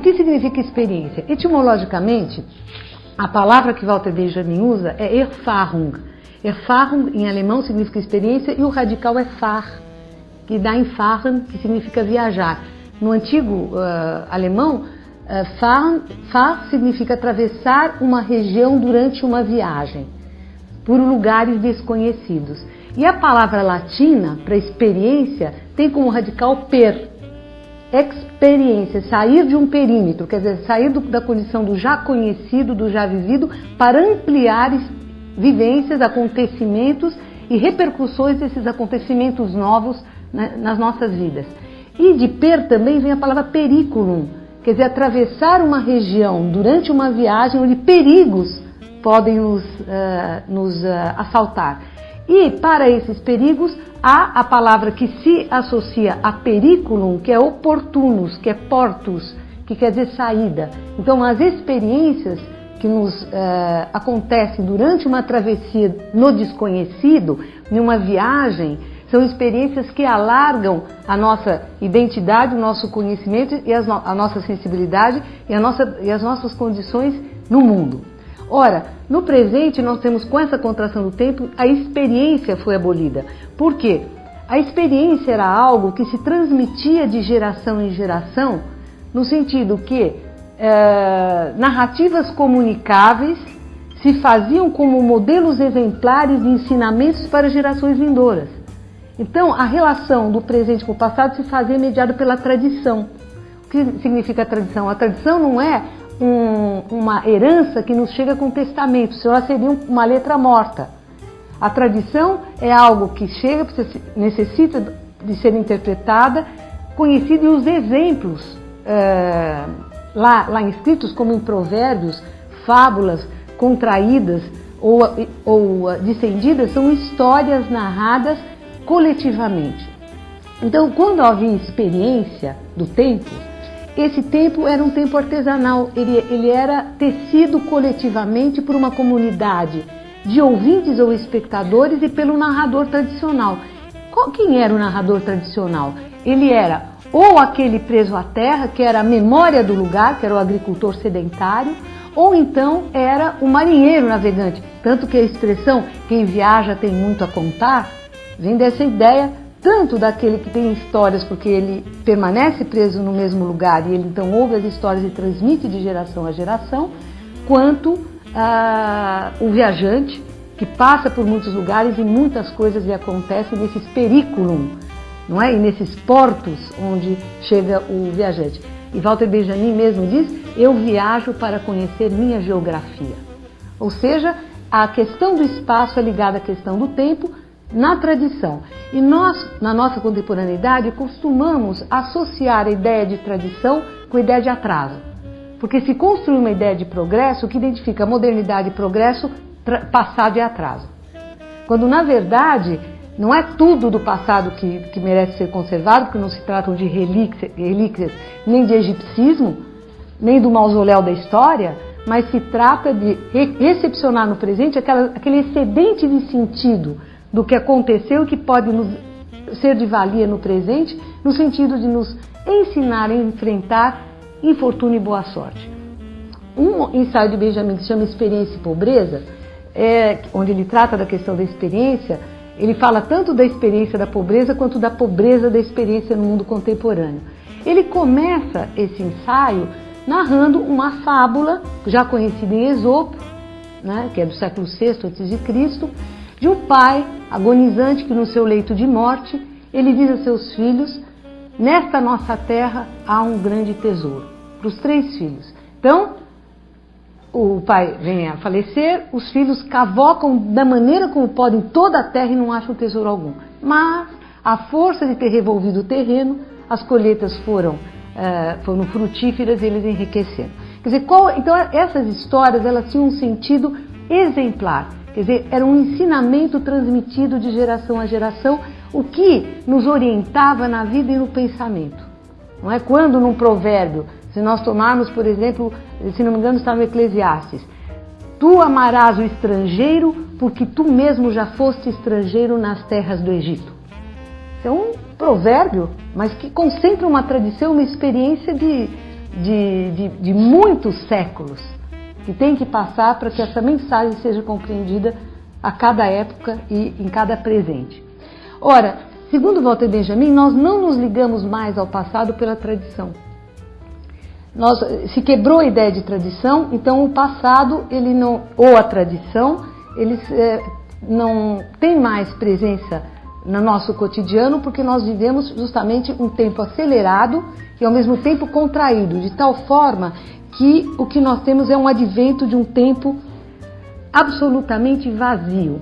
o que significa experiência? Etimologicamente, a palavra que Walter Benjamin usa é Erfahrung. Erfahrung em alemão significa experiência e o radical é fahr, que dá em fahren, que significa viajar. No antigo uh, alemão, uh, fahren, fahr significa atravessar uma região durante uma viagem por lugares desconhecidos. E a palavra latina para experiência tem como radical per, experiência, sair de um perímetro, quer dizer, sair do, da condição do já conhecido, do já vivido, para ampliar vivências, acontecimentos e repercussões desses acontecimentos novos né, nas nossas vidas. E de per também vem a palavra periculum, quer dizer, atravessar uma região durante uma viagem onde perigos podem nos, uh, nos uh, assaltar. E para esses perigos há a palavra que se associa a periculum, que é oportunos, que é portus, que quer dizer saída. Então, as experiências que nos uh, acontecem durante uma travessia no desconhecido, em uma viagem, são experiências que alargam a nossa identidade, o nosso conhecimento e no a nossa sensibilidade e, nossa, e as nossas condições no mundo. Ora, no presente nós temos com essa contração do tempo, a experiência foi abolida. Por quê? A experiência era algo que se transmitia de geração em geração, no sentido que é, narrativas comunicáveis se faziam como modelos exemplares de ensinamentos para gerações vindouras. Então, a relação do presente com o passado se fazia mediada pela tradição. O que significa tradição? A tradição não é um, uma herança que nos chega com testamento, senão ela seria uma letra morta. A tradição é algo que chega, necessita de ser interpretada, conhecido e os exemplos é, lá, lá inscritos, como em provérbios, fábulas contraídas ou, ou descendidas, são histórias narradas coletivamente. Então, quando havia experiência do tempo, esse tempo era um tempo artesanal, ele, ele era tecido coletivamente por uma comunidade de ouvintes ou espectadores e pelo narrador tradicional. Qual, quem era o narrador tradicional? Ele era ou aquele preso à terra, que era a memória do lugar, que era o agricultor sedentário, ou então era o marinheiro navegante. Tanto que a expressão quem viaja tem muito a contar vem dessa ideia tanto daquele que tem histórias porque ele permanece preso no mesmo lugar e ele então ouve as histórias e transmite de geração a geração, quanto ah, o viajante que passa por muitos lugares e muitas coisas lhe acontecem nesses periculum, não é? E nesses portos onde chega o viajante. E Walter Benjamin mesmo diz: Eu viajo para conhecer minha geografia. Ou seja, a questão do espaço é ligada à questão do tempo, na tradição. E nós, na nossa contemporaneidade, costumamos associar a ideia de tradição com a ideia de atraso. Porque se construi uma ideia de progresso, que identifica modernidade e progresso, passado e atraso. Quando na verdade não é tudo do passado que, que merece ser conservado, porque não se tratam de relíquias, relíquias nem de egipcismo, nem do mausoléu da história, mas se trata de recepcionar no presente aquela, aquele excedente de sentido do que aconteceu que pode nos ser de valia no presente, no sentido de nos ensinar a enfrentar infortúnio e boa sorte. Um ensaio de Benjamin que se chama Experiência e Pobreza, é, onde ele trata da questão da experiência, ele fala tanto da experiência da pobreza quanto da pobreza da experiência no mundo contemporâneo. Ele começa esse ensaio narrando uma fábula já conhecida em Esopo, né, que é do século VI a.C., de um pai agonizante que no seu leito de morte ele diz a seus filhos: Nesta nossa terra há um grande tesouro. Para os três filhos. Então, o pai vem a falecer, os filhos cavocam da maneira como podem toda a terra e não acham tesouro algum. Mas, a força de ter revolvido o terreno, as colheitas foram, uh, foram frutíferas e eles enriqueceram. Quer dizer, qual, então essas histórias elas tinham um sentido exemplar. Quer dizer, era um ensinamento transmitido de geração a geração, o que nos orientava na vida e no pensamento. Não é quando num provérbio, se nós tomarmos, por exemplo, se não me engano está no Eclesiastes, tu amarás o estrangeiro porque tu mesmo já foste estrangeiro nas terras do Egito. É um provérbio, mas que concentra uma tradição, uma experiência de de, de, de muitos séculos que tem que passar para que essa mensagem seja compreendida a cada época e em cada presente. Ora, segundo Walter Benjamin, nós não nos ligamos mais ao passado pela tradição. Nós, se quebrou a ideia de tradição, então o passado ele não, ou a tradição, eles é, não tem mais presença no nosso cotidiano porque nós vivemos justamente um tempo acelerado e ao mesmo tempo contraído, de tal forma que o que nós temos é um advento de um tempo absolutamente vazio.